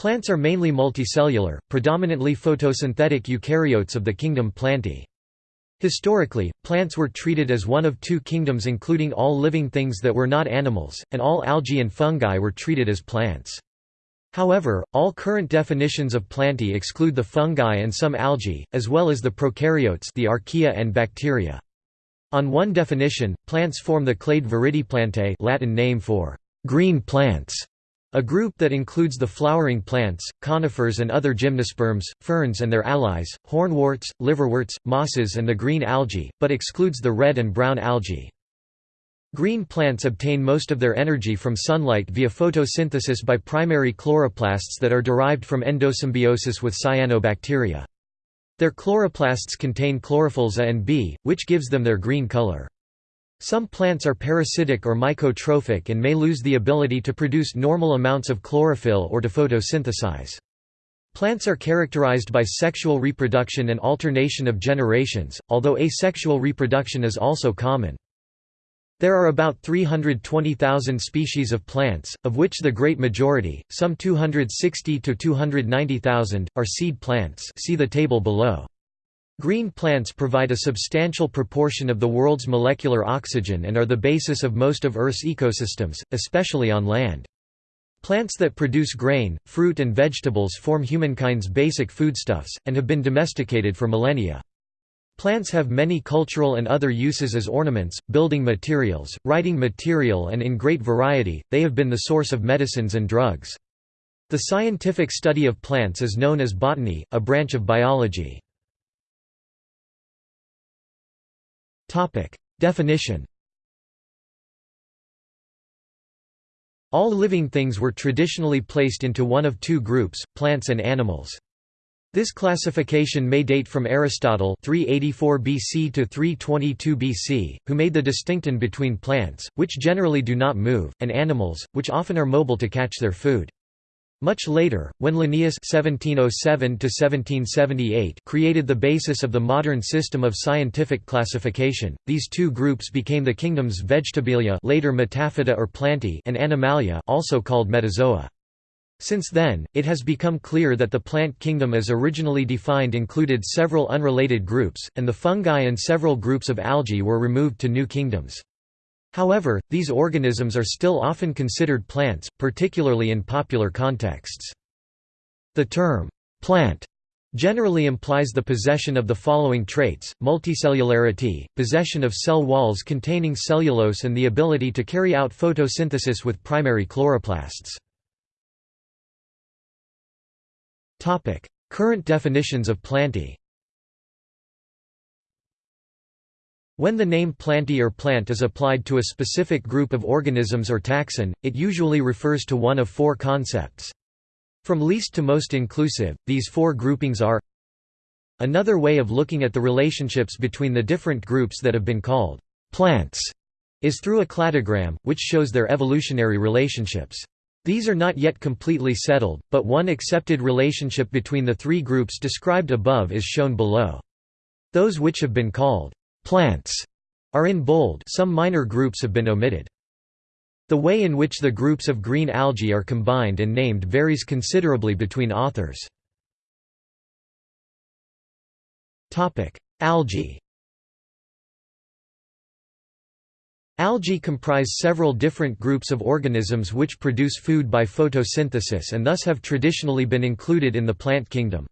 Plants are mainly multicellular, predominantly photosynthetic eukaryotes of the kingdom Plantae. Historically, plants were treated as one of two kingdoms including all living things that were not animals, and all algae and fungi were treated as plants. However, all current definitions of Plantae exclude the fungi and some algae, as well as the prokaryotes the archaea and bacteria. On one definition, plants form the clade Viridiplantae Latin name for green plants, a group that includes the flowering plants, conifers and other gymnosperms, ferns and their allies, hornworts, liverworts, mosses and the green algae, but excludes the red and brown algae. Green plants obtain most of their energy from sunlight via photosynthesis by primary chloroplasts that are derived from endosymbiosis with cyanobacteria. Their chloroplasts contain chlorophylls A and B, which gives them their green color. Some plants are parasitic or mycotrophic and may lose the ability to produce normal amounts of chlorophyll or to photosynthesize. Plants are characterized by sexual reproduction and alternation of generations, although asexual reproduction is also common. There are about 320,000 species of plants, of which the great majority, some 260 to 290,000, are seed plants see the table below. Green plants provide a substantial proportion of the world's molecular oxygen and are the basis of most of Earth's ecosystems, especially on land. Plants that produce grain, fruit and vegetables form humankind's basic foodstuffs, and have been domesticated for millennia. Plants have many cultural and other uses as ornaments, building materials, writing material and in great variety, they have been the source of medicines and drugs. The scientific study of plants is known as botany, a branch of biology. Topic. Definition All living things were traditionally placed into one of two groups, plants and animals. This classification may date from Aristotle 384 BC to 322 BC, who made the distinction between plants, which generally do not move, and animals, which often are mobile to catch their food. Much later, when Linnaeus (1707–1778) created the basis of the modern system of scientific classification, these two groups became the kingdoms Vegetabilia, later Metaphyta or Plantae, and Animalia, also called Metazoa. Since then, it has become clear that the plant kingdom as originally defined included several unrelated groups, and the fungi and several groups of algae were removed to new kingdoms. However, these organisms are still often considered plants, particularly in popular contexts. The term, plant, generally implies the possession of the following traits, multicellularity, possession of cell walls containing cellulose and the ability to carry out photosynthesis with primary chloroplasts. Current definitions of Plantae When the name Plantae or plant is applied to a specific group of organisms or taxon, it usually refers to one of four concepts. From least to most inclusive, these four groupings are Another way of looking at the relationships between the different groups that have been called plants is through a cladogram, which shows their evolutionary relationships. These are not yet completely settled, but one accepted relationship between the three groups described above is shown below. Those which have been called plants are in bold some minor groups have been omitted. The way in which the groups of green algae are combined and named varies considerably between authors. Algae Algae comprise several different groups of organisms which produce food by photosynthesis and thus have traditionally been included in the plant kingdom.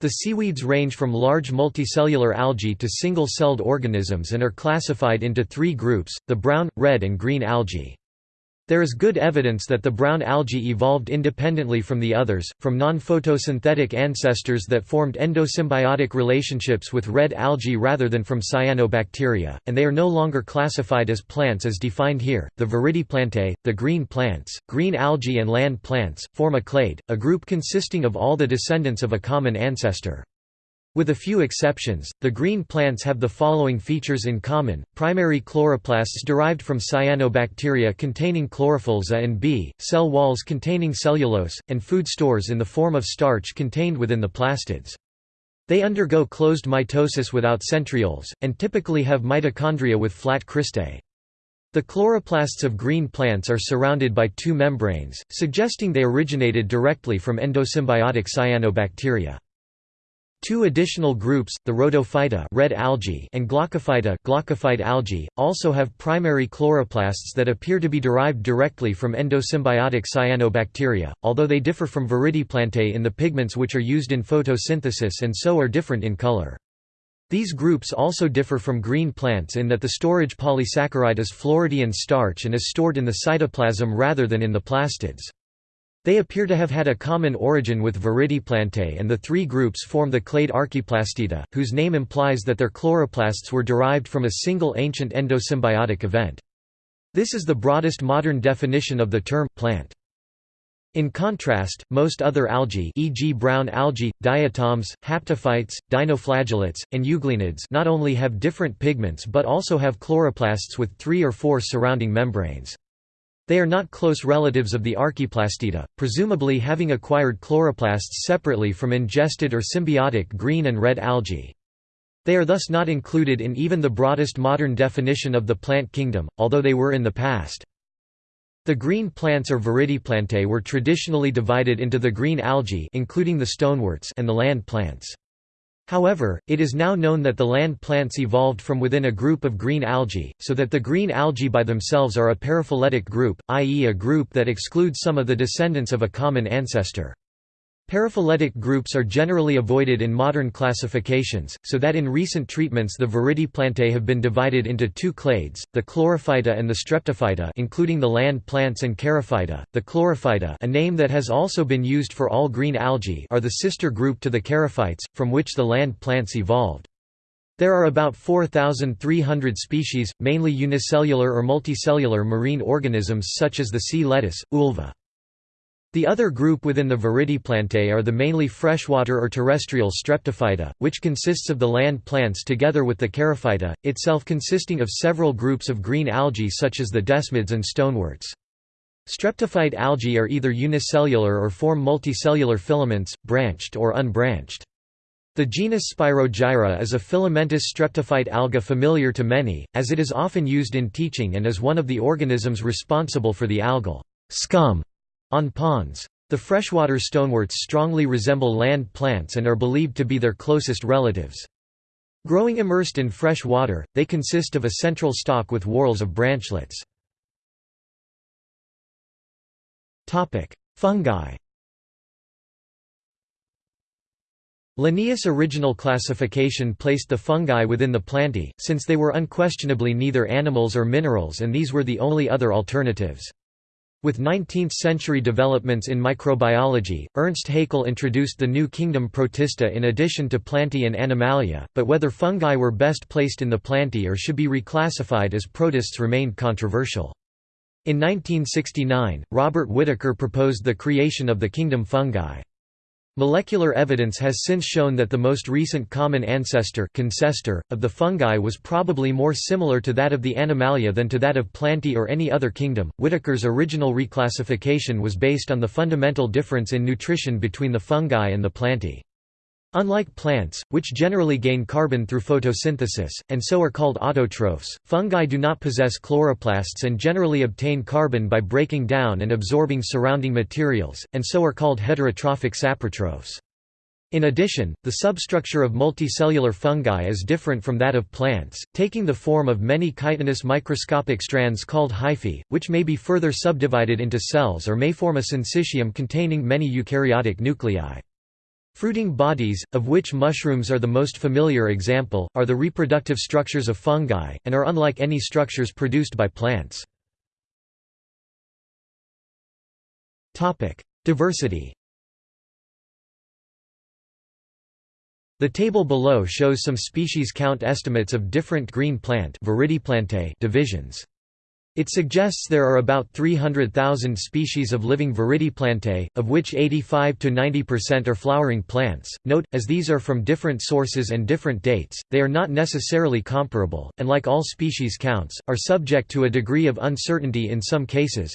The seaweeds range from large multicellular algae to single-celled organisms and are classified into three groups, the brown, red and green algae. There is good evidence that the brown algae evolved independently from the others, from non-photosynthetic ancestors that formed endosymbiotic relationships with red algae rather than from cyanobacteria, and they are no longer classified as plants as defined here. The Viridiplantae, the green plants, green algae and land plants, form a clade, a group consisting of all the descendants of a common ancestor. With a few exceptions, the green plants have the following features in common, primary chloroplasts derived from cyanobacteria containing chlorophylls A and B, cell walls containing cellulose, and food stores in the form of starch contained within the plastids. They undergo closed mitosis without centrioles, and typically have mitochondria with flat cristae. The chloroplasts of green plants are surrounded by two membranes, suggesting they originated directly from endosymbiotic cyanobacteria. Two additional groups, the Rhodophyta red algae and Glaucophyta glaucophyte algae, also have primary chloroplasts that appear to be derived directly from endosymbiotic cyanobacteria, although they differ from Viridiplantae in the pigments which are used in photosynthesis and so are different in color. These groups also differ from green plants in that the storage polysaccharide is Floridean starch and is stored in the cytoplasm rather than in the plastids. They appear to have had a common origin with Viridiplantae and the three groups form the clade Archaeplastida, whose name implies that their chloroplasts were derived from a single ancient endosymbiotic event. This is the broadest modern definition of the term plant. In contrast, most other algae e.g. brown algae, diatoms, haptophytes, dinoflagellates, and euglenids not only have different pigments but also have chloroplasts with three or four surrounding membranes. They are not close relatives of the Archaeplastida, presumably having acquired chloroplasts separately from ingested or symbiotic green and red algae. They are thus not included in even the broadest modern definition of the plant kingdom, although they were in the past. The green plants or viridiplantae were traditionally divided into the green algae including the stoneworts and the land plants. However, it is now known that the land plants evolved from within a group of green algae, so that the green algae by themselves are a paraphyletic group, i.e. a group that excludes some of the descendants of a common ancestor. Paraphyletic groups are generally avoided in modern classifications, so that in recent treatments the Viridiplantae have been divided into two clades, the Chlorophyta and the Streptophyta including the land plants and Charophyta. The Chlorophyta a name that has also been used for all green algae are the sister group to the Charophytes, from which the land plants evolved. There are about 4,300 species, mainly unicellular or multicellular marine organisms such as the sea lettuce, ulva. The other group within the Viridiplantae are the mainly freshwater or terrestrial Streptophyta, which consists of the land plants together with the Charophyta, itself consisting of several groups of green algae such as the desmids and stoneworts. Streptophyte algae are either unicellular or form multicellular filaments, branched or unbranched. The genus Spirogyra is a filamentous streptophyte alga familiar to many, as it is often used in teaching and is one of the organisms responsible for the algal scum on ponds. The freshwater stoneworts strongly resemble land plants and are believed to be their closest relatives. Growing immersed in fresh water, they consist of a central stalk with whorls of branchlets. Fungi Linnaeus' original classification placed the fungi within the plantae, since they were unquestionably neither animals or minerals and these were the only other alternatives. With 19th-century developments in microbiology, Ernst Haeckel introduced the new kingdom Protista in addition to Plantae and Animalia, but whether fungi were best placed in the Plantae or should be reclassified as protists remained controversial. In 1969, Robert Whittaker proposed the creation of the kingdom fungi. Molecular evidence has since shown that the most recent common ancestor of the fungi was probably more similar to that of the Animalia than to that of Plantae or any other kingdom. Whittaker's original reclassification was based on the fundamental difference in nutrition between the fungi and the Plantae. Unlike plants, which generally gain carbon through photosynthesis, and so are called autotrophs, fungi do not possess chloroplasts and generally obtain carbon by breaking down and absorbing surrounding materials, and so are called heterotrophic saprotrophs. In addition, the substructure of multicellular fungi is different from that of plants, taking the form of many chitinous microscopic strands called hyphae, which may be further subdivided into cells or may form a syncytium containing many eukaryotic nuclei. Fruiting bodies, of which mushrooms are the most familiar example, are the reproductive structures of fungi, and are unlike any structures produced by plants. Diversity The table below shows some species count estimates of different green plant divisions. It suggests there are about 300,000 species of living Viridiplantae, of which 85 to 90% are flowering plants. Note, as these are from different sources and different dates, they are not necessarily comparable, and like all species counts, are subject to a degree of uncertainty in some cases.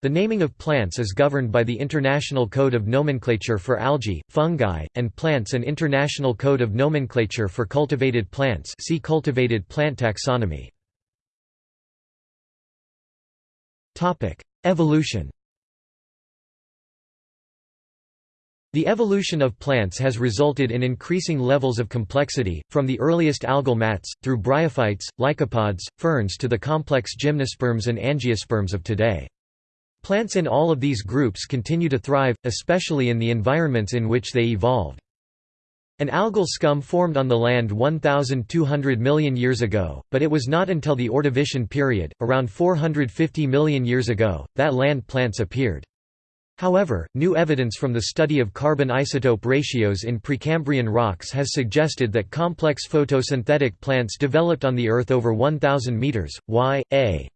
The naming of plants is governed by the International Code of Nomenclature for Algae, Fungi, and Plants and International Code of Nomenclature for Cultivated Plants see Cultivated Plant Taxonomy. Evolution The evolution of plants has resulted in increasing levels of complexity, from the earliest algal mats, through bryophytes, lycopods, ferns to the complex gymnosperms and angiosperms of today. Plants in all of these groups continue to thrive, especially in the environments in which they evolved. An algal scum formed on the land 1,200 million years ago, but it was not until the Ordovician period, around 450 million years ago, that land plants appeared. However, new evidence from the study of carbon isotope ratios in Precambrian rocks has suggested that complex photosynthetic plants developed on the Earth over 1,000 meters, y, a.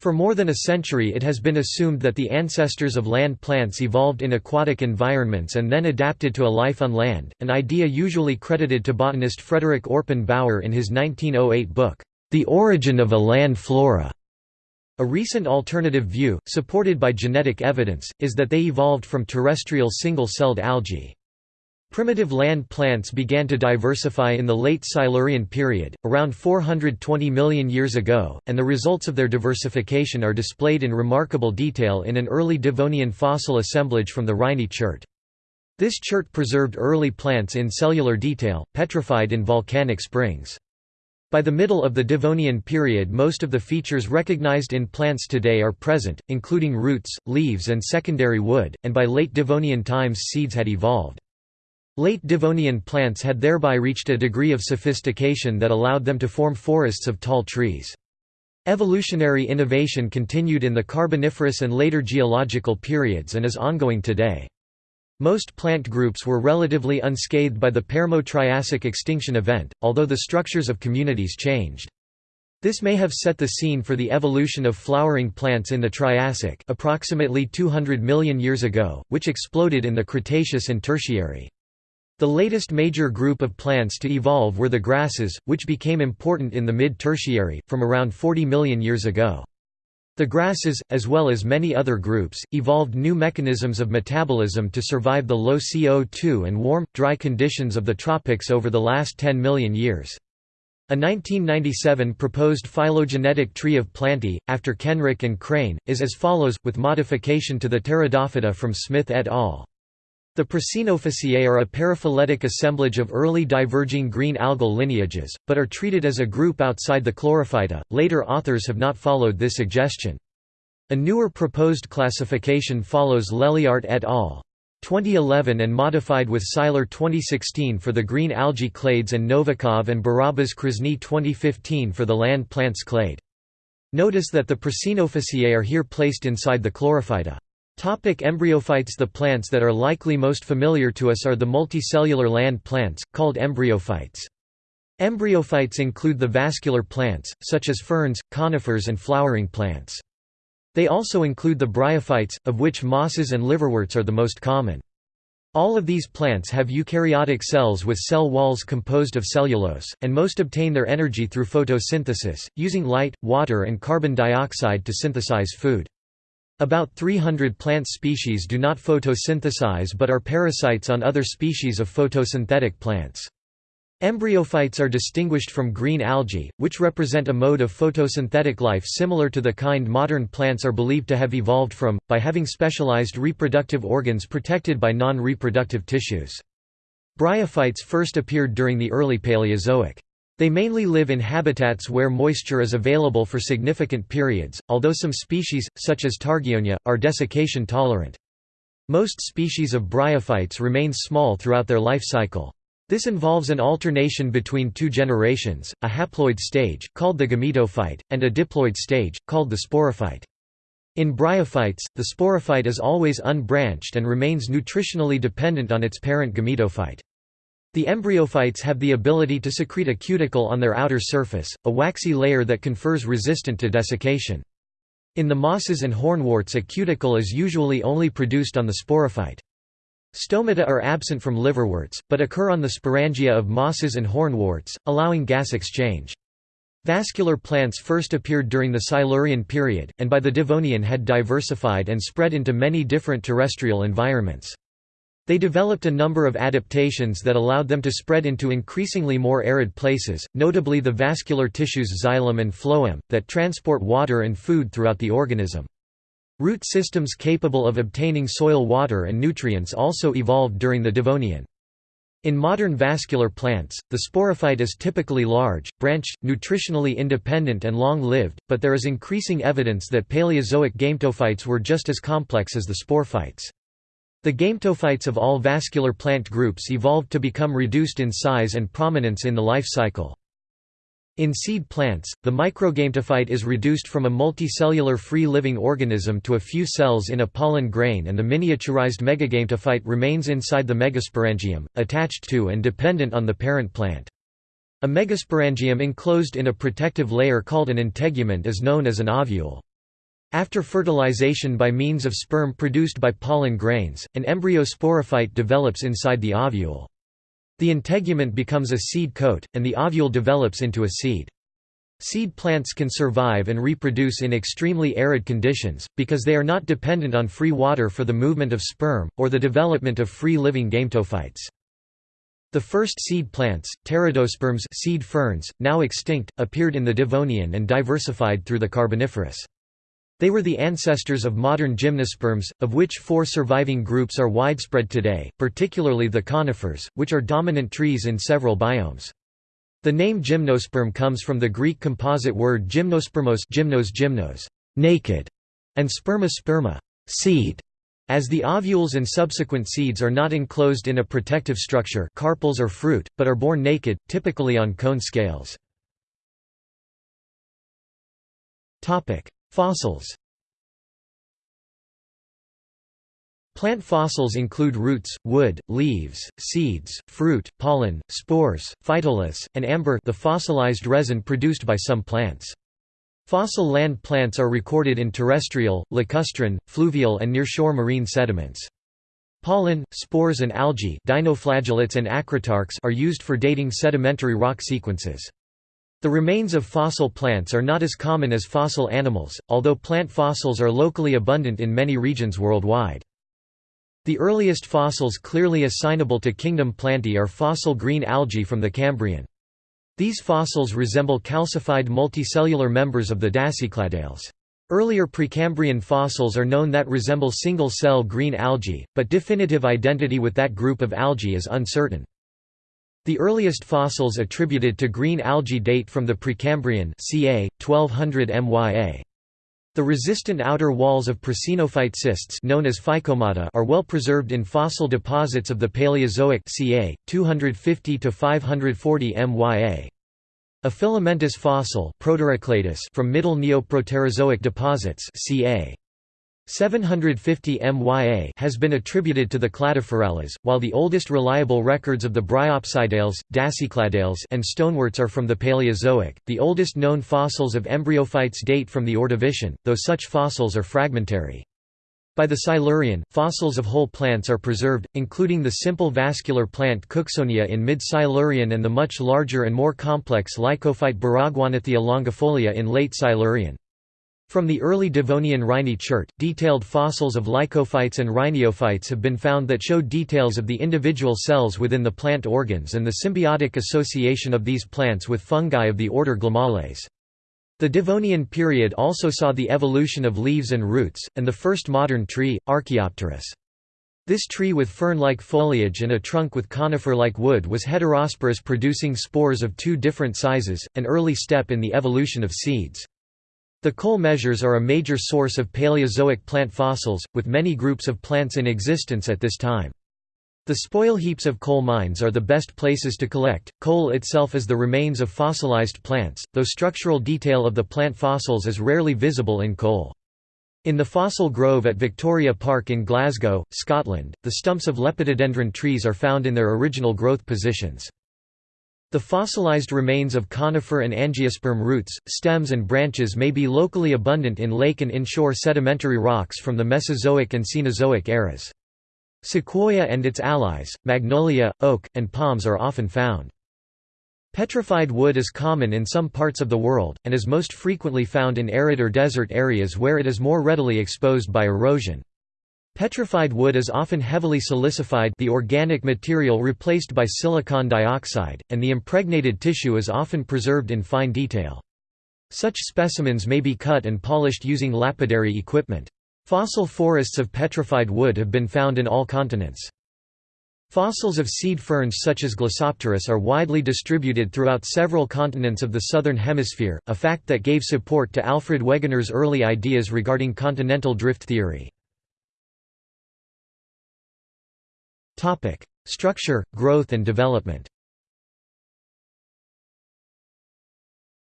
For more than a century it has been assumed that the ancestors of land plants evolved in aquatic environments and then adapted to a life on land, an idea usually credited to botanist Frederick Orpen Bower in his 1908 book, The Origin of a Land Flora. A recent alternative view, supported by genetic evidence, is that they evolved from terrestrial single-celled algae. Primitive land plants began to diversify in the late Silurian period, around 420 million years ago, and the results of their diversification are displayed in remarkable detail in an early Devonian fossil assemblage from the Rhynie chert. This chert preserved early plants in cellular detail, petrified in volcanic springs. By the middle of the Devonian period most of the features recognized in plants today are present, including roots, leaves and secondary wood, and by late Devonian times seeds had evolved. Late Devonian plants had thereby reached a degree of sophistication that allowed them to form forests of tall trees. Evolutionary innovation continued in the Carboniferous and later geological periods and is ongoing today. Most plant groups were relatively unscathed by the Permo-Triassic extinction event, although the structures of communities changed. This may have set the scene for the evolution of flowering plants in the Triassic approximately 200 million years ago, which exploded in the Cretaceous and Tertiary. The latest major group of plants to evolve were the grasses, which became important in the mid-tertiary, from around 40 million years ago. The grasses, as well as many other groups, evolved new mechanisms of metabolism to survive the low CO2 and warm, dry conditions of the tropics over the last 10 million years. A 1997 proposed phylogenetic tree of Plantae, after Kenrick and Crane, is as follows, with modification to the Pteridophyta from Smith et al. The Prasinophyceae are a paraphyletic assemblage of early diverging green algal lineages, but are treated as a group outside the Chlorophyta. Later authors have not followed this suggestion. A newer proposed classification follows Leliaert et al. 2011 and modified with Silar 2016 for the green algae clades and Novikov and Barabas Krasny 2015 for the land plants clade. Notice that the Prasinophyceae are here placed inside the Chlorophyta. Topic embryophytes The plants that are likely most familiar to us are the multicellular land plants, called embryophytes. Embryophytes include the vascular plants, such as ferns, conifers and flowering plants. They also include the bryophytes, of which mosses and liverworts are the most common. All of these plants have eukaryotic cells with cell walls composed of cellulose, and most obtain their energy through photosynthesis, using light, water and carbon dioxide to synthesize food. About 300 plant species do not photosynthesize but are parasites on other species of photosynthetic plants. Embryophytes are distinguished from green algae, which represent a mode of photosynthetic life similar to the kind modern plants are believed to have evolved from, by having specialized reproductive organs protected by non-reproductive tissues. Bryophytes first appeared during the early Paleozoic. They mainly live in habitats where moisture is available for significant periods, although some species, such as Targionia, are desiccation tolerant. Most species of bryophytes remain small throughout their life cycle. This involves an alternation between two generations, a haploid stage, called the gametophyte, and a diploid stage, called the sporophyte. In bryophytes, the sporophyte is always unbranched and remains nutritionally dependent on its parent gametophyte. The embryophytes have the ability to secrete a cuticle on their outer surface, a waxy layer that confers resistant to desiccation. In the mosses and hornworts a cuticle is usually only produced on the sporophyte. Stomata are absent from liverworts, but occur on the sporangia of mosses and hornworts, allowing gas exchange. Vascular plants first appeared during the Silurian period, and by the Devonian had diversified and spread into many different terrestrial environments. They developed a number of adaptations that allowed them to spread into increasingly more arid places, notably the vascular tissues xylem and phloem, that transport water and food throughout the organism. Root systems capable of obtaining soil water and nutrients also evolved during the Devonian. In modern vascular plants, the sporophyte is typically large, branched, nutritionally independent and long-lived, but there is increasing evidence that Paleozoic gametophytes were just as complex as the sporophytes. The gametophytes of all vascular plant groups evolved to become reduced in size and prominence in the life cycle. In seed plants, the microgametophyte is reduced from a multicellular free-living organism to a few cells in a pollen grain and the miniaturized megagametophyte remains inside the megasporangium, attached to and dependent on the parent plant. A megasporangium enclosed in a protective layer called an integument is known as an ovule. After fertilization by means of sperm produced by pollen grains, an embryo sporophyte develops inside the ovule. The integument becomes a seed coat, and the ovule develops into a seed. Seed plants can survive and reproduce in extremely arid conditions, because they are not dependent on free water for the movement of sperm, or the development of free-living gametophytes. The first seed plants, pteridosperms seed ferns, now extinct, appeared in the Devonian and diversified through the Carboniferous. They were the ancestors of modern gymnosperms, of which four surviving groups are widespread today, particularly the conifers, which are dominant trees in several biomes. The name gymnosperm comes from the Greek composite word gymnospermos gymnos gymnos, naked, and sperma sperma, seed. As the ovules and subsequent seeds are not enclosed in a protective structure carpels or fruit, but are born naked, typically on cone scales. Fossils Plant fossils include roots, wood, leaves, seeds, fruit, pollen, spores, phytoliths, and amber the fossilized resin produced by some plants. Fossil land plants are recorded in terrestrial, lacustrine, fluvial and nearshore marine sediments. Pollen, spores and algae dinoflagellates and are used for dating sedimentary rock sequences. The remains of fossil plants are not as common as fossil animals, although plant fossils are locally abundant in many regions worldwide. The earliest fossils clearly assignable to kingdom Plantae are fossil green algae from the Cambrian. These fossils resemble calcified multicellular members of the Dasycladales. Earlier Precambrian fossils are known that resemble single-cell green algae, but definitive identity with that group of algae is uncertain. The earliest fossils attributed to green algae date from the Precambrian ca. 1200 MYA. The resistant outer walls of prasinophyte cysts known as phycomata are well preserved in fossil deposits of the Paleozoic ca. 250 to 540 MYA. A filamentous fossil from Middle Neoproterozoic deposits ca. 750 MYA has been attributed to the Cladophorales, while the oldest reliable records of the Bryopsidales, Dasycladales and stoneworts are from the Paleozoic. The oldest known fossils of embryophytes date from the Ordovician, though such fossils are fragmentary. By the Silurian, fossils of whole plants are preserved, including the simple vascular plant Cooksonia in mid-Silurian and the much larger and more complex lycophyte Baragwanathia longifolia in late Silurian. From the early Devonian Rhynie chert, detailed fossils of lycophytes and rhiniophytes have been found that show details of the individual cells within the plant organs and the symbiotic association of these plants with fungi of the order Glomales. The Devonian period also saw the evolution of leaves and roots, and the first modern tree, Archaeopteris. This tree with fern-like foliage and a trunk with conifer-like wood was heterosporous producing spores of two different sizes, an early step in the evolution of seeds. The coal measures are a major source of Paleozoic plant fossils, with many groups of plants in existence at this time. The spoil heaps of coal mines are the best places to collect. Coal itself is the remains of fossilized plants, though structural detail of the plant fossils is rarely visible in coal. In the fossil grove at Victoria Park in Glasgow, Scotland, the stumps of lepidodendron trees are found in their original growth positions. The fossilized remains of conifer and angiosperm roots, stems and branches may be locally abundant in lake and inshore sedimentary rocks from the Mesozoic and Cenozoic eras. Sequoia and its allies, magnolia, oak, and palms are often found. Petrified wood is common in some parts of the world, and is most frequently found in arid or desert areas where it is more readily exposed by erosion. Petrified wood is often heavily silicified the organic material replaced by silicon dioxide, and the impregnated tissue is often preserved in fine detail. Such specimens may be cut and polished using lapidary equipment. Fossil forests of petrified wood have been found in all continents. Fossils of seed ferns such as Glossopteris are widely distributed throughout several continents of the southern hemisphere, a fact that gave support to Alfred Wegener's early ideas regarding continental drift theory. Structure, growth and development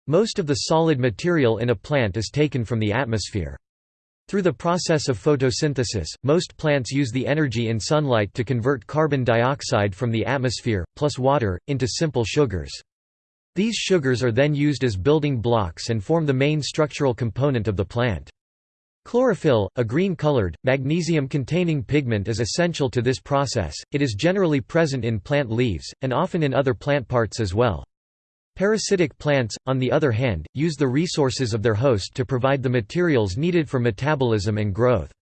Most of the solid material in a plant is taken from the atmosphere. Through the process of photosynthesis, most plants use the energy in sunlight to convert carbon dioxide from the atmosphere, plus water, into simple sugars. These sugars are then used as building blocks and form the main structural component of the plant. Chlorophyll, a green-colored, magnesium-containing pigment is essential to this process, it is generally present in plant leaves, and often in other plant parts as well. Parasitic plants, on the other hand, use the resources of their host to provide the materials needed for metabolism and growth.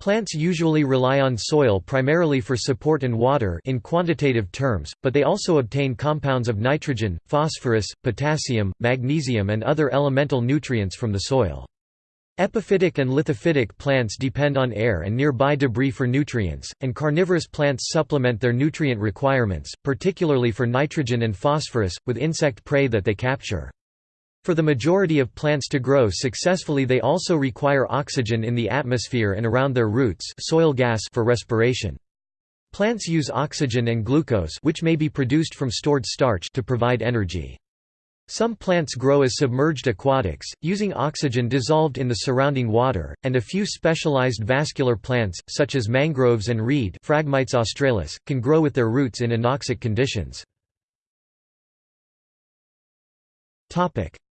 Plants usually rely on soil primarily for support and water in quantitative terms, but they also obtain compounds of nitrogen, phosphorus, potassium, magnesium and other elemental nutrients from the soil. Epiphytic and lithophytic plants depend on air and nearby debris for nutrients, and carnivorous plants supplement their nutrient requirements, particularly for nitrogen and phosphorus, with insect prey that they capture. For the majority of plants to grow successfully they also require oxygen in the atmosphere and around their roots soil gas for respiration. Plants use oxygen and glucose which may be produced from stored starch to provide energy. Some plants grow as submerged aquatics, using oxygen dissolved in the surrounding water, and a few specialized vascular plants, such as mangroves and reed Phragmites australis, can grow with their roots in anoxic conditions.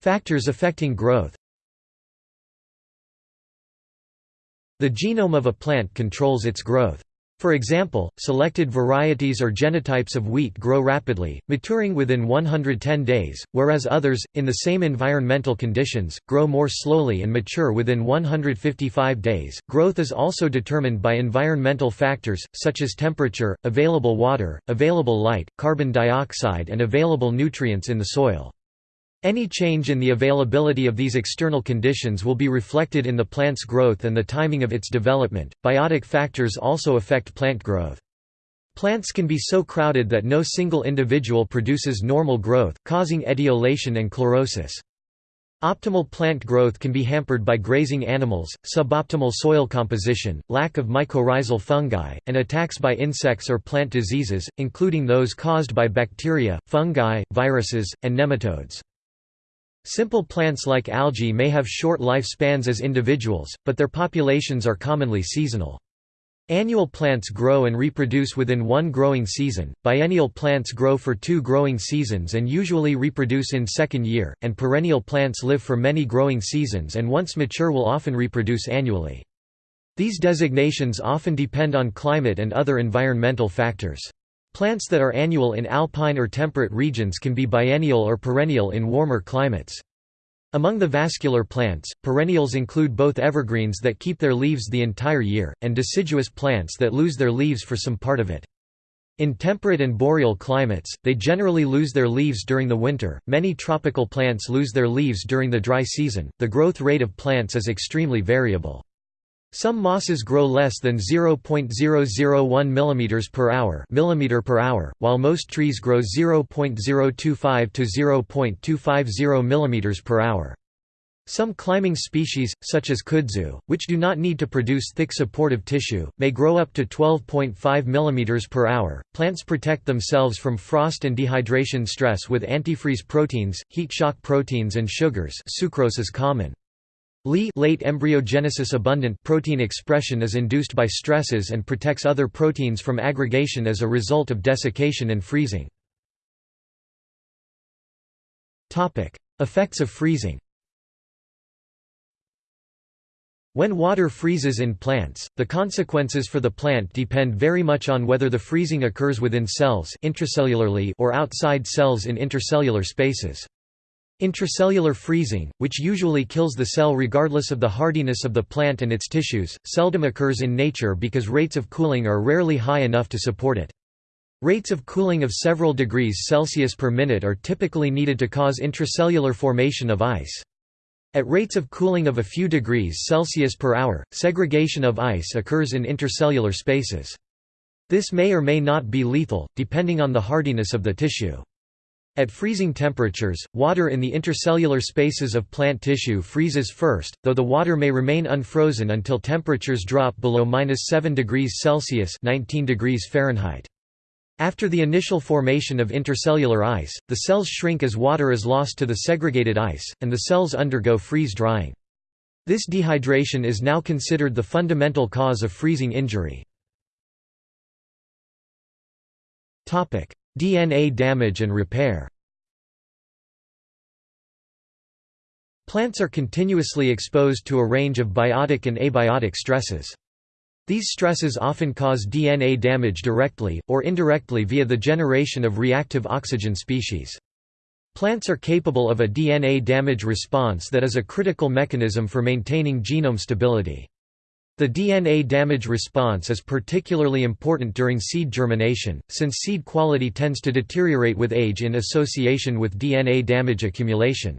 Factors affecting growth The genome of a plant controls its growth. For example, selected varieties or genotypes of wheat grow rapidly, maturing within 110 days, whereas others, in the same environmental conditions, grow more slowly and mature within 155 days. Growth is also determined by environmental factors, such as temperature, available water, available light, carbon dioxide, and available nutrients in the soil. Any change in the availability of these external conditions will be reflected in the plant's growth and the timing of its development. Biotic factors also affect plant growth. Plants can be so crowded that no single individual produces normal growth, causing etiolation and chlorosis. Optimal plant growth can be hampered by grazing animals, suboptimal soil composition, lack of mycorrhizal fungi, and attacks by insects or plant diseases, including those caused by bacteria, fungi, viruses, and nematodes. Simple plants like algae may have short lifespans as individuals, but their populations are commonly seasonal. Annual plants grow and reproduce within one growing season, biennial plants grow for two growing seasons and usually reproduce in second year, and perennial plants live for many growing seasons and once mature will often reproduce annually. These designations often depend on climate and other environmental factors. Plants that are annual in alpine or temperate regions can be biennial or perennial in warmer climates. Among the vascular plants, perennials include both evergreens that keep their leaves the entire year, and deciduous plants that lose their leaves for some part of it. In temperate and boreal climates, they generally lose their leaves during the winter. Many tropical plants lose their leaves during the dry season. The growth rate of plants is extremely variable. Some mosses grow less than 0.001 mm per hour, millimeter per hour, while most trees grow 0.025 to 0.250 mm per hour. Some climbing species, such as kudzu, which do not need to produce thick supportive tissue, may grow up to 12.5 mm per hour. Plants protect themselves from frost and dehydration stress with antifreeze proteins, heat shock proteins and sugars sucrose is common. Li late embryogenesis abundant protein expression is induced by stresses and protects other proteins from aggregation as a result of desiccation and freezing. Topic: Effects of freezing When water freezes in plants, the consequences for the plant depend very much on whether the freezing occurs within cells intracellularly or outside cells in intercellular spaces. Intracellular freezing, which usually kills the cell regardless of the hardiness of the plant and its tissues, seldom occurs in nature because rates of cooling are rarely high enough to support it. Rates of cooling of several degrees Celsius per minute are typically needed to cause intracellular formation of ice. At rates of cooling of a few degrees Celsius per hour, segregation of ice occurs in intercellular spaces. This may or may not be lethal, depending on the hardiness of the tissue. At freezing temperatures, water in the intercellular spaces of plant tissue freezes first, though the water may remain unfrozen until temperatures drop below 7 degrees Celsius 19 degrees Fahrenheit. After the initial formation of intercellular ice, the cells shrink as water is lost to the segregated ice, and the cells undergo freeze-drying. This dehydration is now considered the fundamental cause of freezing injury. DNA damage and repair Plants are continuously exposed to a range of biotic and abiotic stresses. These stresses often cause DNA damage directly, or indirectly via the generation of reactive oxygen species. Plants are capable of a DNA damage response that is a critical mechanism for maintaining genome stability. The DNA damage response is particularly important during seed germination, since seed quality tends to deteriorate with age in association with DNA damage accumulation.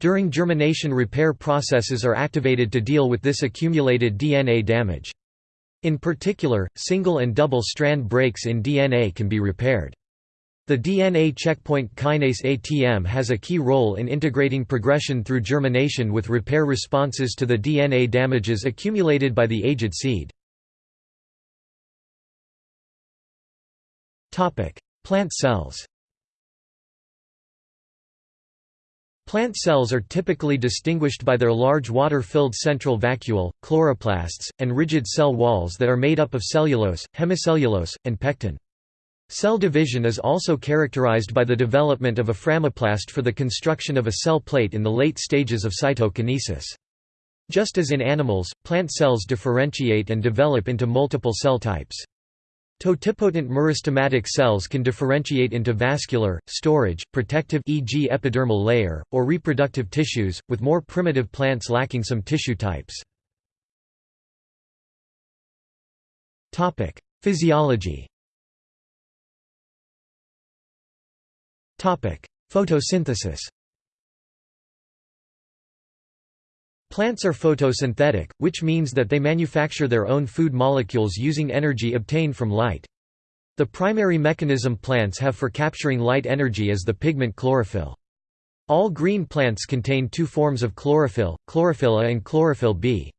During germination repair processes are activated to deal with this accumulated DNA damage. In particular, single and double strand breaks in DNA can be repaired. The DNA checkpoint kinase ATM has a key role in integrating progression through germination with repair responses to the DNA damages accumulated by the aged seed. Plant cells Plant cells are typically distinguished by their large water-filled central vacuole, chloroplasts, and rigid cell walls that are made up of cellulose, hemicellulose, and pectin. Cell division is also characterized by the development of a phragmoplast for the construction of a cell plate in the late stages of cytokinesis. Just as in animals, plant cells differentiate and develop into multiple cell types. Totipotent meristematic cells can differentiate into vascular, storage, protective e.g. epidermal layer, or reproductive tissues, with more primitive plants lacking some tissue types. Physiology Photosynthesis Plants are photosynthetic, which means that they manufacture their own food molecules using energy obtained from light. The primary mechanism plants have for capturing light energy is the pigment chlorophyll. All green plants contain two forms of chlorophyll, chlorophyll A and chlorophyll B.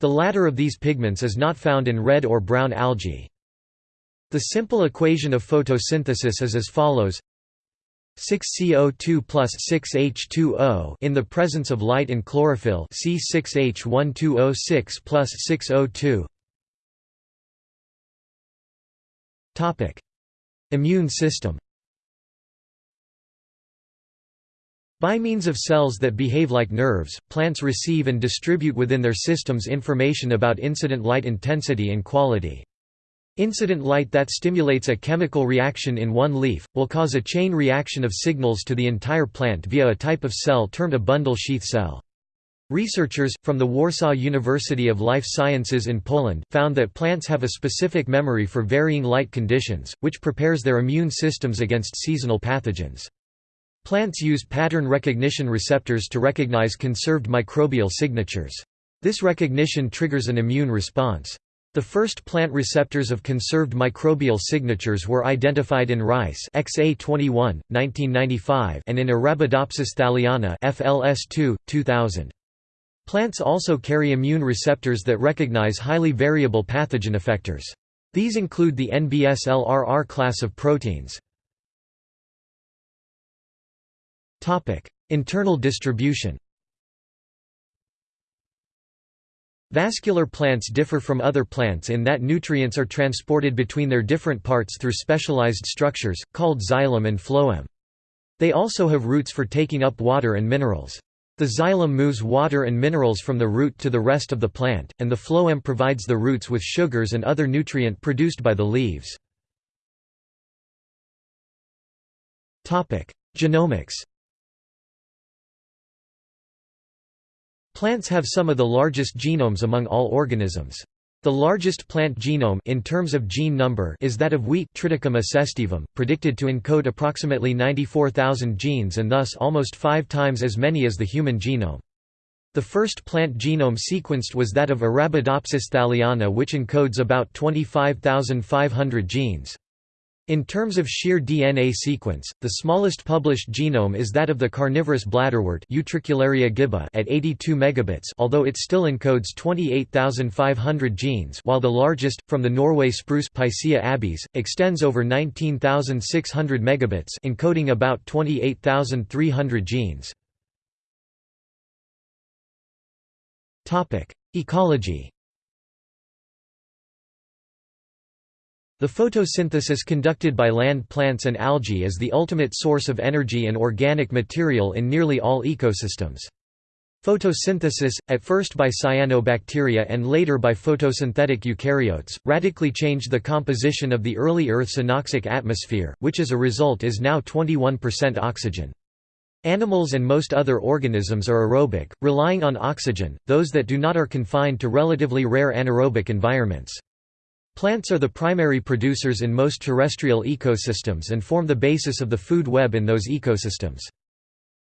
The latter of these pigments is not found in red or brown algae. The simple equation of photosynthesis is as follows 6CO2 plus 6H2O in the presence of light and chlorophyll C6H12O6 plus 6O2 Topic. Immune system. By means of cells that behave like nerves, plants receive and distribute within their systems information about incident light intensity and quality. Incident light that stimulates a chemical reaction in one leaf, will cause a chain reaction of signals to the entire plant via a type of cell termed a bundle sheath cell. Researchers, from the Warsaw University of Life Sciences in Poland, found that plants have a specific memory for varying light conditions, which prepares their immune systems against seasonal pathogens. Plants use pattern recognition receptors to recognize conserved microbial signatures. This recognition triggers an immune response. The first plant receptors of conserved microbial signatures were identified in rice XA21, 1995 and in Arabidopsis thaliana FLS2, 2000. Plants also carry immune receptors that recognize highly variable pathogen effectors. These include the NBS-LRR class of proteins. Internal distribution Vascular plants differ from other plants in that nutrients are transported between their different parts through specialized structures, called xylem and phloem. They also have roots for taking up water and minerals. The xylem moves water and minerals from the root to the rest of the plant, and the phloem provides the roots with sugars and other nutrient produced by the leaves. Genomics Plants have some of the largest genomes among all organisms. The largest plant genome in terms of gene number is that of wheat Triticum aestivum, predicted to encode approximately 94,000 genes and thus almost five times as many as the human genome. The first plant genome sequenced was that of Arabidopsis thaliana which encodes about 25,500 genes. In terms of sheer DNA sequence, the smallest published genome is that of the carnivorous bladderwort gibba at 82 megabits although it still encodes 28,500 genes while the largest, from the Norway spruce abies, extends over 19,600 megabits encoding about 28,300 genes. Ecology The photosynthesis conducted by land plants and algae is the ultimate source of energy and organic material in nearly all ecosystems. Photosynthesis, at first by cyanobacteria and later by photosynthetic eukaryotes, radically changed the composition of the early Earth's anoxic atmosphere, which as a result is now 21% oxygen. Animals and most other organisms are aerobic, relying on oxygen, those that do not are confined to relatively rare anaerobic environments. Plants are the primary producers in most terrestrial ecosystems and form the basis of the food web in those ecosystems.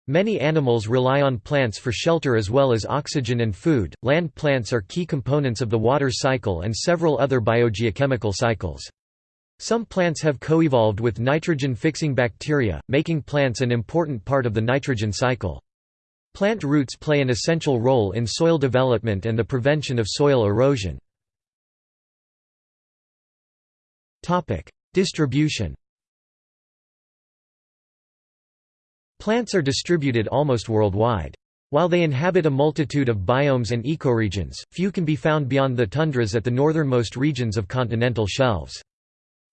Many animals rely on plants for shelter as well as oxygen and food. Land plants are key components of the water cycle and several other biogeochemical cycles. Some plants have coevolved with nitrogen-fixing bacteria, making plants an important part of the nitrogen cycle. Plant roots play an essential role in soil development and the prevention of soil erosion. Topic: Distribution. Plants are distributed almost worldwide. While they inhabit a multitude of biomes and ecoregions, few can be found beyond the tundras at the northernmost regions of continental shelves.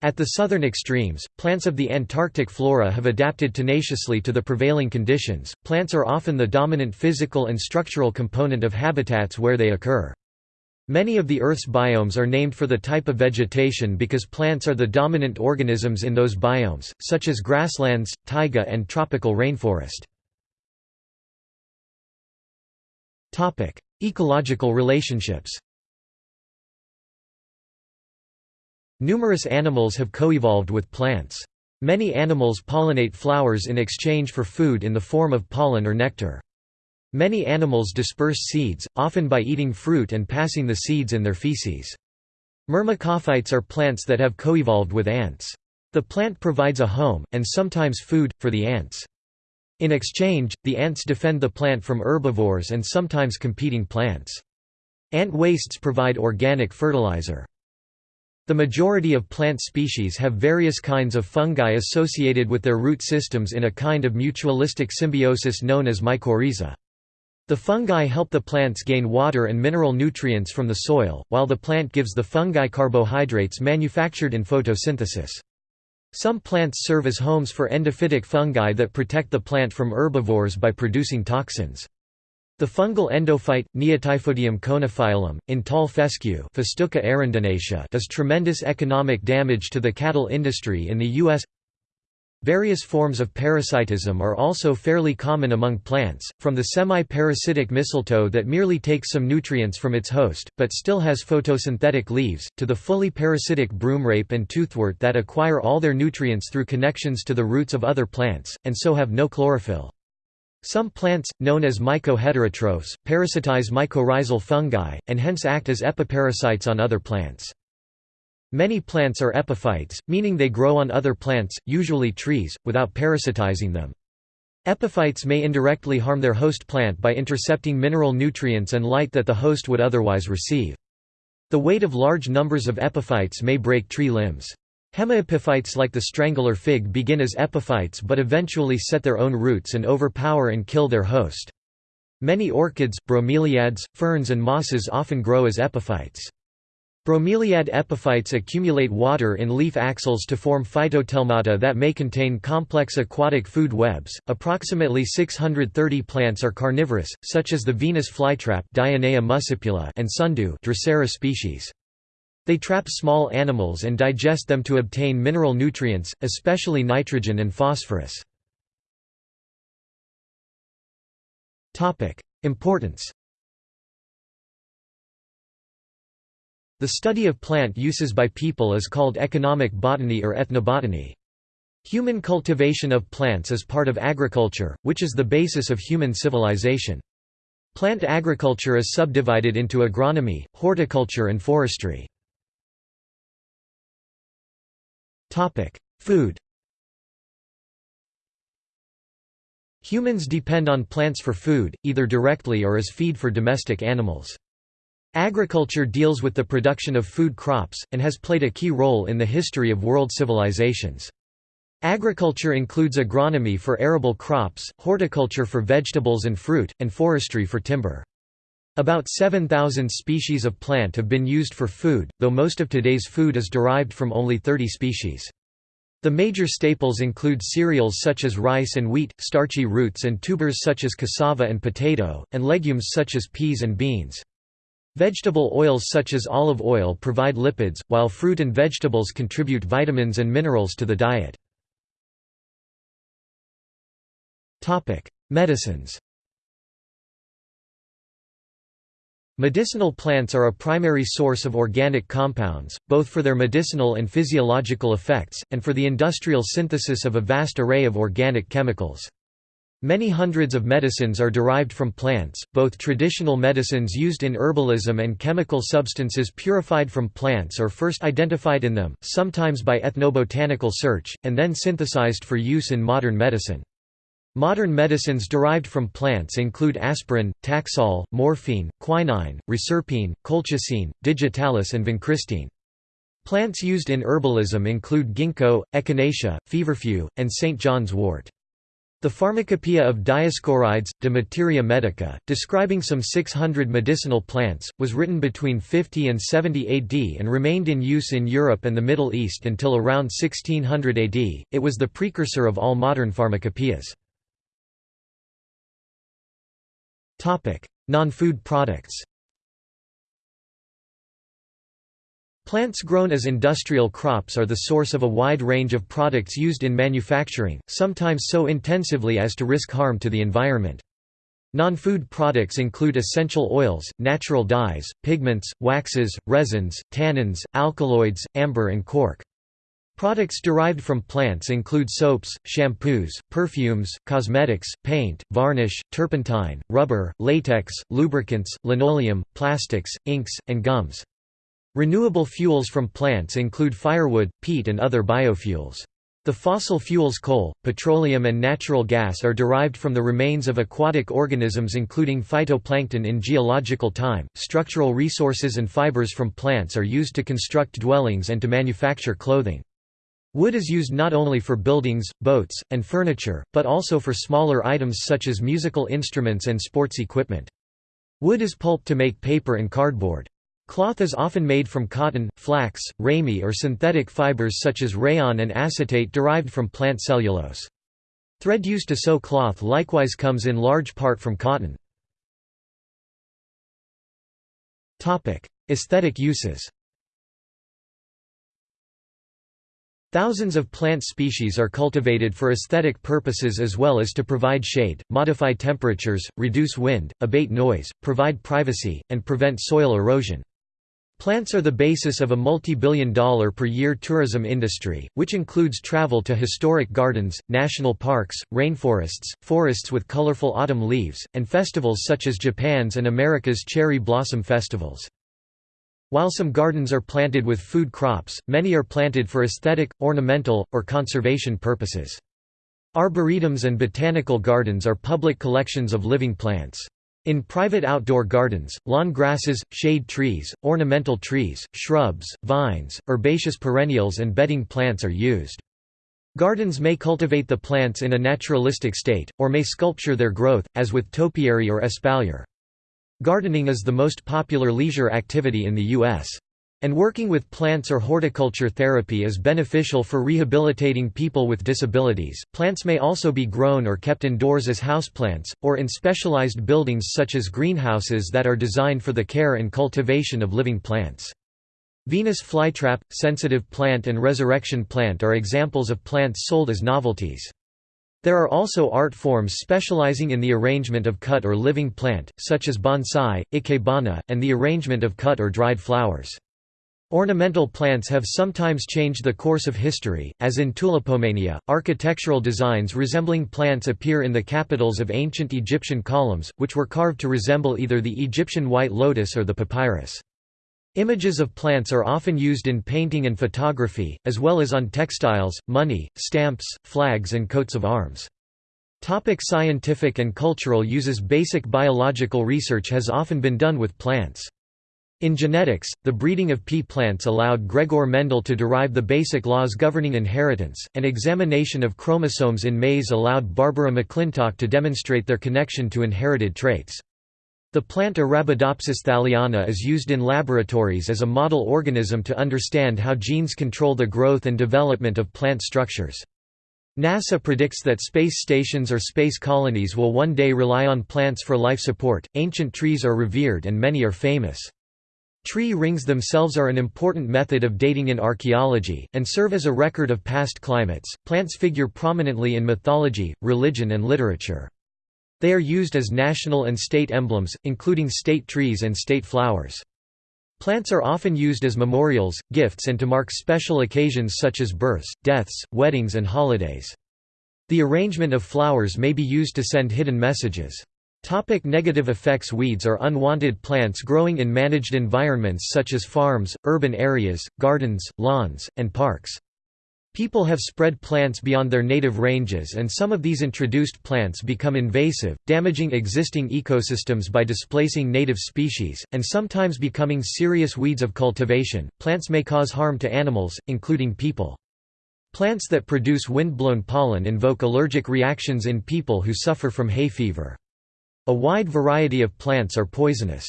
At the southern extremes, plants of the Antarctic flora have adapted tenaciously to the prevailing conditions. Plants are often the dominant physical and structural component of habitats where they occur. Many of the Earth's biomes are named for the type of vegetation because plants are the dominant organisms in those biomes, such as grasslands, taiga and tropical rainforest. Ecological relationships Numerous animals have coevolved with plants. Many animals pollinate flowers in exchange for food in the form of pollen or nectar. Many animals disperse seeds, often by eating fruit and passing the seeds in their feces. Myrmecophytes are plants that have coevolved with ants. The plant provides a home, and sometimes food, for the ants. In exchange, the ants defend the plant from herbivores and sometimes competing plants. Ant wastes provide organic fertilizer. The majority of plant species have various kinds of fungi associated with their root systems in a kind of mutualistic symbiosis known as mycorrhiza. The fungi help the plants gain water and mineral nutrients from the soil, while the plant gives the fungi carbohydrates manufactured in photosynthesis. Some plants serve as homes for endophytic fungi that protect the plant from herbivores by producing toxins. The fungal endophyte, Neotyphodium coenophialum, in tall fescue does tremendous economic damage to the cattle industry in the U.S. Various forms of parasitism are also fairly common among plants, from the semi-parasitic mistletoe that merely takes some nutrients from its host, but still has photosynthetic leaves, to the fully parasitic broomrape and toothwort that acquire all their nutrients through connections to the roots of other plants, and so have no chlorophyll. Some plants, known as mycoheterotrophs, parasitize mycorrhizal fungi, and hence act as epiparasites on other plants. Many plants are epiphytes, meaning they grow on other plants, usually trees, without parasitizing them. Epiphytes may indirectly harm their host plant by intercepting mineral nutrients and light that the host would otherwise receive. The weight of large numbers of epiphytes may break tree limbs. Hemiepiphytes like the strangler fig begin as epiphytes but eventually set their own roots and overpower and kill their host. Many orchids, bromeliads, ferns and mosses often grow as epiphytes. Bromeliad epiphytes accumulate water in leaf axils to form phytotelmata that may contain complex aquatic food webs. Approximately 630 plants are carnivorous, such as the Venus flytrap muscipula and sundew Drosera species. They trap small animals and digest them to obtain mineral nutrients, especially nitrogen and phosphorus. Importance The study of plant uses by people is called economic botany or ethnobotany. Human cultivation of plants is part of agriculture, which is the basis of human civilization. Plant agriculture is subdivided into agronomy, horticulture and forestry. Food Humans depend on plants for food, either directly or as feed for domestic animals. Agriculture deals with the production of food crops, and has played a key role in the history of world civilizations. Agriculture includes agronomy for arable crops, horticulture for vegetables and fruit, and forestry for timber. About 7,000 species of plant have been used for food, though most of today's food is derived from only 30 species. The major staples include cereals such as rice and wheat, starchy roots and tubers such as cassava and potato, and legumes such as peas and beans. Vegetable oils such as olive oil provide lipids, while fruit and vegetables contribute vitamins and minerals to the diet. Medicines Medicinal plants are a primary source of organic compounds, both for their medicinal and physiological effects, and for the industrial synthesis of a vast array of organic chemicals. Many hundreds of medicines are derived from plants, both traditional medicines used in herbalism and chemical substances purified from plants or first identified in them, sometimes by ethnobotanical search, and then synthesized for use in modern medicine. Modern medicines derived from plants include aspirin, Taxol, morphine, quinine, reserpine, colchicine, digitalis and vincristine. Plants used in herbalism include ginkgo, echinacea, feverfew, and St. John's wort. The Pharmacopoeia of Dioscorides, de Materia Medica, describing some 600 medicinal plants, was written between 50 and 70 AD and remained in use in Europe and the Middle East until around 1600 AD. It was the precursor of all modern pharmacopoeias. Non-food products Plants grown as industrial crops are the source of a wide range of products used in manufacturing, sometimes so intensively as to risk harm to the environment. Non-food products include essential oils, natural dyes, pigments, waxes, resins, tannins, alkaloids, amber and cork. Products derived from plants include soaps, shampoos, perfumes, cosmetics, paint, varnish, turpentine, rubber, latex, lubricants, linoleum, plastics, inks, and gums. Renewable fuels from plants include firewood, peat and other biofuels. The fossil fuels coal, petroleum and natural gas are derived from the remains of aquatic organisms including phytoplankton in geological time. Structural resources and fibers from plants are used to construct dwellings and to manufacture clothing. Wood is used not only for buildings, boats, and furniture, but also for smaller items such as musical instruments and sports equipment. Wood is pulped to make paper and cardboard. Cloth is often made from cotton, flax, ramie or synthetic fibers such as rayon and acetate derived from plant cellulose. Thread used to sew cloth likewise comes in large part from cotton. Aesthetic uses Thousands of plant species are cultivated for aesthetic purposes as well as to provide shade, modify temperatures, reduce wind, abate noise, provide privacy, and prevent soil erosion. Plants are the basis of a multi-billion dollar per year tourism industry, which includes travel to historic gardens, national parks, rainforests, forests with colorful autumn leaves, and festivals such as Japan's and America's cherry blossom festivals. While some gardens are planted with food crops, many are planted for aesthetic, ornamental, or conservation purposes. Arboretums and botanical gardens are public collections of living plants. In private outdoor gardens, lawn grasses, shade trees, ornamental trees, shrubs, vines, herbaceous perennials and bedding plants are used. Gardens may cultivate the plants in a naturalistic state, or may sculpture their growth, as with topiary or espalier. Gardening is the most popular leisure activity in the U.S. And working with plants or horticulture therapy is beneficial for rehabilitating people with disabilities. Plants may also be grown or kept indoors as houseplants, or in specialized buildings such as greenhouses that are designed for the care and cultivation of living plants. Venus flytrap, sensitive plant and resurrection plant are examples of plants sold as novelties. There are also art forms specializing in the arrangement of cut or living plant, such as bonsai, ikebana, and the arrangement of cut or dried flowers. Ornamental plants have sometimes changed the course of history, as in tulipomania. Architectural designs resembling plants appear in the capitals of ancient Egyptian columns, which were carved to resemble either the Egyptian white lotus or the papyrus. Images of plants are often used in painting and photography, as well as on textiles, money, stamps, flags, and coats of arms. Topic scientific and cultural uses Basic biological research has often been done with plants. In genetics, the breeding of pea plants allowed Gregor Mendel to derive the basic laws governing inheritance, and examination of chromosomes in maize allowed Barbara McClintock to demonstrate their connection to inherited traits. The plant Arabidopsis thaliana is used in laboratories as a model organism to understand how genes control the growth and development of plant structures. NASA predicts that space stations or space colonies will one day rely on plants for life support. Ancient trees are revered and many are famous. Tree rings themselves are an important method of dating in archaeology, and serve as a record of past climates. Plants figure prominently in mythology, religion, and literature. They are used as national and state emblems, including state trees and state flowers. Plants are often used as memorials, gifts, and to mark special occasions such as births, deaths, weddings, and holidays. The arrangement of flowers may be used to send hidden messages. Topic negative effects Weeds are unwanted plants growing in managed environments such as farms, urban areas, gardens, lawns, and parks. People have spread plants beyond their native ranges and some of these introduced plants become invasive, damaging existing ecosystems by displacing native species, and sometimes becoming serious weeds of cultivation. Plants may cause harm to animals, including people. Plants that produce wind-blown pollen invoke allergic reactions in people who suffer from hay fever. A wide variety of plants are poisonous.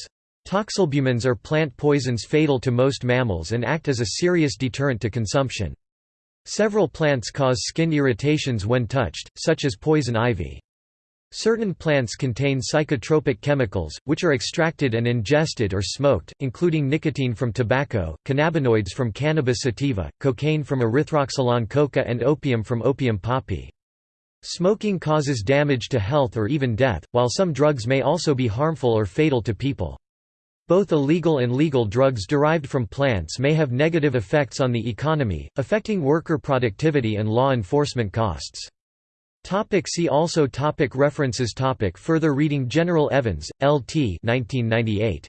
Toxalbumins are plant poisons fatal to most mammals and act as a serious deterrent to consumption. Several plants cause skin irritations when touched, such as poison ivy. Certain plants contain psychotropic chemicals, which are extracted and ingested or smoked, including nicotine from tobacco, cannabinoids from cannabis sativa, cocaine from erythroxylon coca and opium from opium poppy. Smoking causes damage to health or even death, while some drugs may also be harmful or fatal to people. Both illegal and legal drugs derived from plants may have negative effects on the economy, affecting worker productivity and law enforcement costs. Topic see also topic References topic Further reading General Evans, L.T. 1998.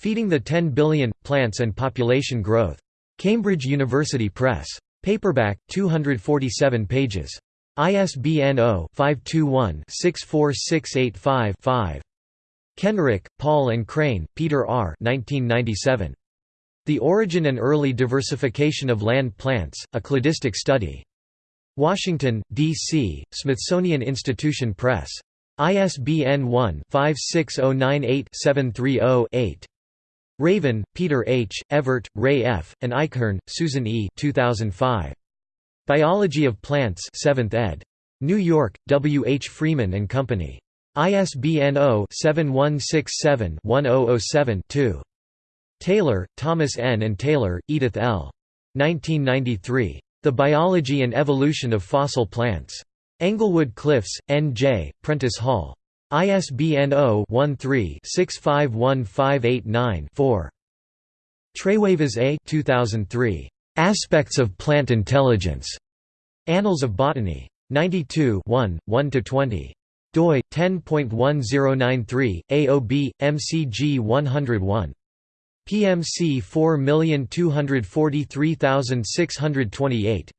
Feeding the 10 Billion – Plants and Population Growth. Cambridge University Press. Paperback, 247 pages. ISBN 0-521-64685-5. Kenrick, Paul and Crane, Peter R. 1997. The Origin and Early Diversification of Land Plants, A Cladistic Study. Washington, D.C., Smithsonian Institution Press. ISBN 1-56098-730-8. Raven, Peter H., Evert, Ray F., and Eichhorn, Susan E. 2005. Biology of Plants 7th ed. New York, W. H. Freeman and Company. ISBN 0-7167-1007-2. Taylor, Thomas N. and Taylor, Edith L. 1993. The Biology and Evolution of Fossil Plants. Englewood Cliffs, N.J., Prentice Hall. ISBN 0-13-651589-4. Trewavas A. 2003. Aspects of Plant Intelligence. Annals of Botany. 92 1, 1–20 doi 10.1093 AOB MCG 101 PMC 4243628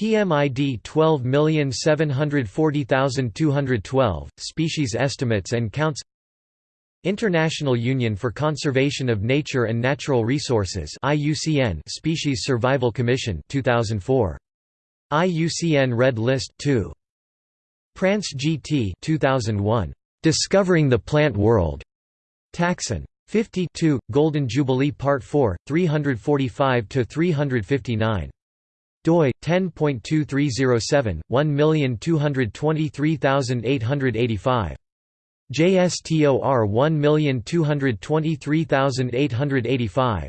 PMID 12740212 Species estimates and counts International Union for Conservation of Nature and Natural Resources IUCN Species Survival Commission 2004 IUCN Red List 2 Prance GT 2001 Discovering the Plant World. Taxon. 52 Golden Jubilee Part 4 345 to 359 doi 10.2307 1223885 JSTOR 1223885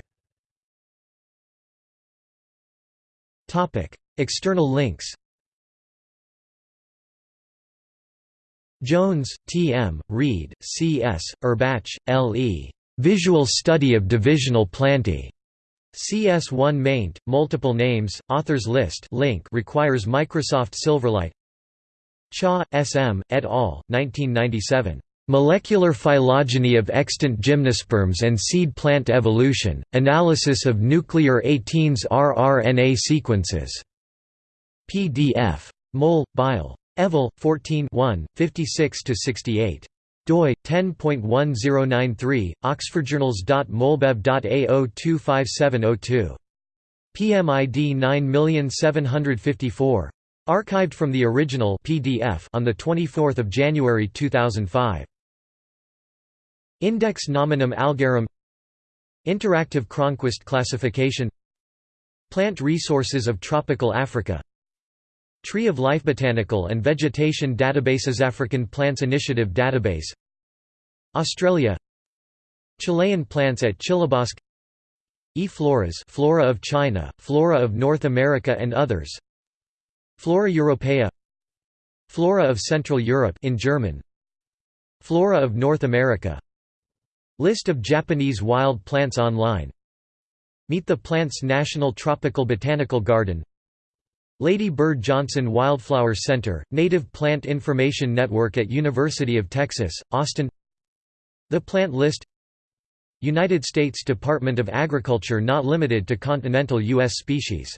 Topic External links Jones, T. M., Reed, C. S., Urbach, L. E. Visual Study of Divisional Plantae. CS1 maint, multiple names, authors list link requires Microsoft Silverlight Chaw, S.M., et al., 1997. Molecular phylogeny of extant gymnosperms and seed plant evolution, analysis of nuclear 18S rRNA sequences. PDF. Mol, Bile. Evil, 14 56–68 doi 10.1093 oxfordjournals.molbev.ao25702 PMID 9754. archived from the original PDF on the 24th of January 2005 Index nominum algarum Interactive Cronquist classification Plant resources of tropical Africa Tree of Life Botanical and Vegetation Databases African Plants Initiative Database Australia Chilean plants at Chilebosque E. floras Flora of China, Flora of North America and others Flora Europaea Flora of Central Europe in German Flora of North America List of Japanese wild plants online. Meet the Plants National Tropical Botanical Garden. Lady Bird Johnson Wildflower Center, Native Plant Information Network at University of Texas, Austin. The Plant List. United States Department of Agriculture not limited to continental U.S. species